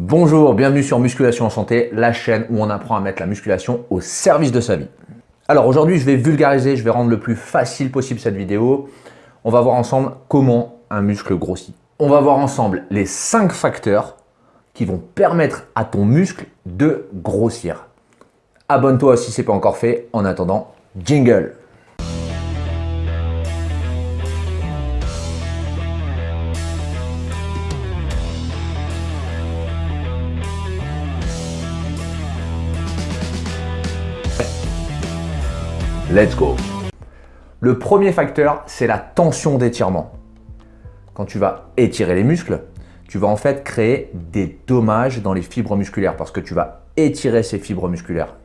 Bonjour, bienvenue sur Musculation en Santé, la chaîne où on apprend à mettre la musculation au service de sa vie. Alors aujourd'hui, je vais vulgariser, je vais rendre le plus facile possible cette vidéo. On va voir ensemble comment un muscle grossit. On va voir ensemble les 5 facteurs qui vont permettre à ton muscle de grossir. Abonne-toi si ce n'est pas encore fait. En attendant, jingle Let's go Le premier facteur, c'est la tension d'étirement. Quand tu vas étirer les muscles, tu vas en fait créer des dommages dans les fibres musculaires parce que tu vas étirer ces fibres musculaires.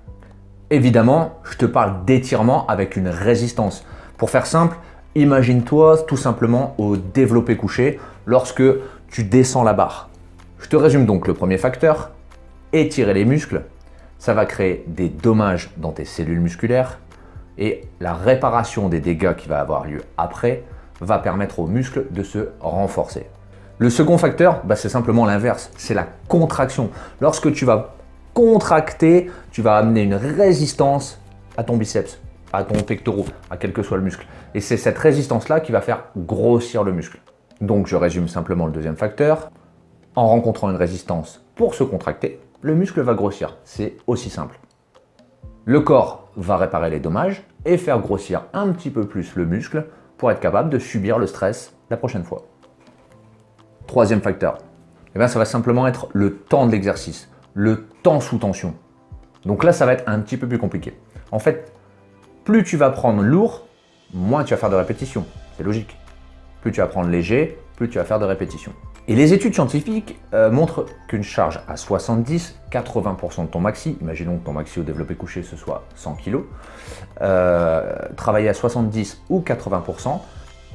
Évidemment, je te parle d'étirement avec une résistance. Pour faire simple, imagine-toi tout simplement au développé couché lorsque tu descends la barre. Je te résume donc le premier facteur, étirer les muscles, ça va créer des dommages dans tes cellules musculaires, et la réparation des dégâts qui va avoir lieu après va permettre aux muscles de se renforcer. Le second facteur, bah, c'est simplement l'inverse, c'est la contraction. Lorsque tu vas contracter, tu vas amener une résistance à ton biceps, à ton pectoral, à quel que soit le muscle. Et c'est cette résistance-là qui va faire grossir le muscle. Donc je résume simplement le deuxième facteur. En rencontrant une résistance pour se contracter, le muscle va grossir. C'est aussi simple. Le corps va réparer les dommages et faire grossir un petit peu plus le muscle pour être capable de subir le stress la prochaine fois. Troisième facteur, eh bien, ça va simplement être le temps de l'exercice, le temps sous tension. Donc là, ça va être un petit peu plus compliqué. En fait, plus tu vas prendre lourd, moins tu vas faire de répétitions. C'est logique. Plus tu vas prendre léger, plus tu vas faire de répétitions. Et les études scientifiques euh, montrent qu'une charge à 70, 80% de ton maxi, imaginons que ton maxi au développé couché ce soit 100 kg, euh, travailler à 70 ou 80%,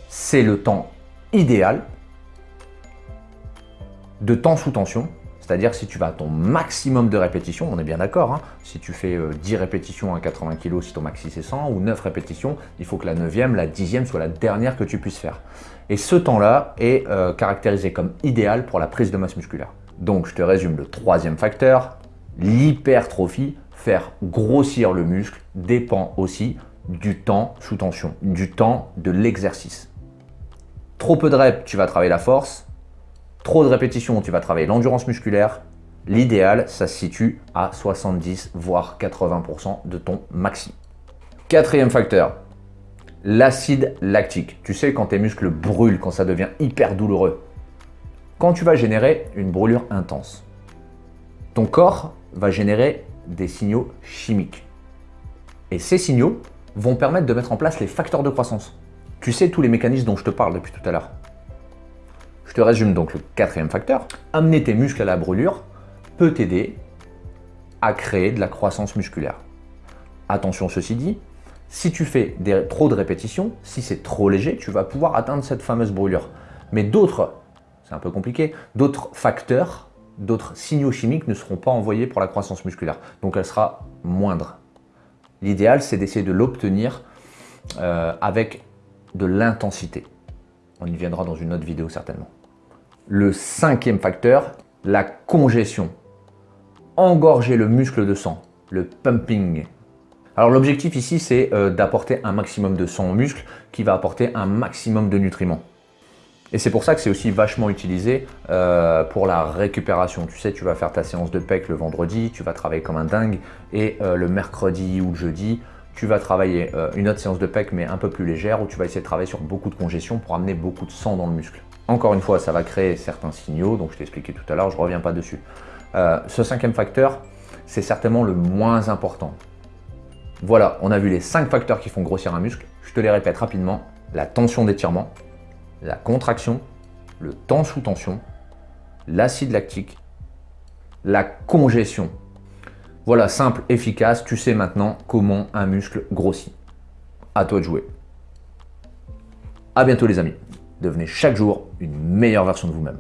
c'est le temps idéal de temps sous tension c'est-à-dire si tu vas à ton maximum de répétitions, on est bien d'accord, hein. si tu fais 10 euh, répétitions à 80 kg, si ton maxi c'est 100, ou 9 répétitions, il faut que la 9e, la 10e soit la dernière que tu puisses faire. Et ce temps-là est euh, caractérisé comme idéal pour la prise de masse musculaire. Donc je te résume le troisième facteur, l'hypertrophie, faire grossir le muscle, dépend aussi du temps sous tension, du temps de l'exercice. Trop peu de reps, tu vas travailler la force, Trop de répétitions, tu vas travailler l'endurance musculaire. L'idéal, ça se situe à 70 voire 80% de ton maxi. Quatrième facteur, l'acide lactique. Tu sais, quand tes muscles brûlent, quand ça devient hyper douloureux. Quand tu vas générer une brûlure intense, ton corps va générer des signaux chimiques. Et ces signaux vont permettre de mettre en place les facteurs de croissance. Tu sais tous les mécanismes dont je te parle depuis tout à l'heure. Te résume donc le quatrième facteur. Amener tes muscles à la brûlure peut t'aider à créer de la croissance musculaire. Attention ceci dit, si tu fais trop de répétitions, si c'est trop léger, tu vas pouvoir atteindre cette fameuse brûlure. Mais d'autres, c'est un peu compliqué, d'autres facteurs, d'autres signaux chimiques ne seront pas envoyés pour la croissance musculaire. Donc elle sera moindre. L'idéal, c'est d'essayer de l'obtenir euh, avec de l'intensité. On y viendra dans une autre vidéo certainement. Le cinquième facteur, la congestion. Engorger le muscle de sang, le pumping. Alors l'objectif ici, c'est euh, d'apporter un maximum de sang au muscle qui va apporter un maximum de nutriments. Et c'est pour ça que c'est aussi vachement utilisé euh, pour la récupération. Tu sais, tu vas faire ta séance de pec le vendredi, tu vas travailler comme un dingue, et euh, le mercredi ou le jeudi, tu vas travailler une autre séance de pec mais un peu plus légère où tu vas essayer de travailler sur beaucoup de congestion pour amener beaucoup de sang dans le muscle. Encore une fois, ça va créer certains signaux, donc je t'ai expliqué tout à l'heure, je ne reviens pas dessus. Euh, ce cinquième facteur, c'est certainement le moins important. Voilà, on a vu les cinq facteurs qui font grossir un muscle. Je te les répète rapidement. La tension d'étirement, la contraction, le temps sous tension, l'acide lactique, la congestion. Voilà, simple, efficace, tu sais maintenant comment un muscle grossit. À toi de jouer. À bientôt les amis. Devenez chaque jour une meilleure version de vous-même.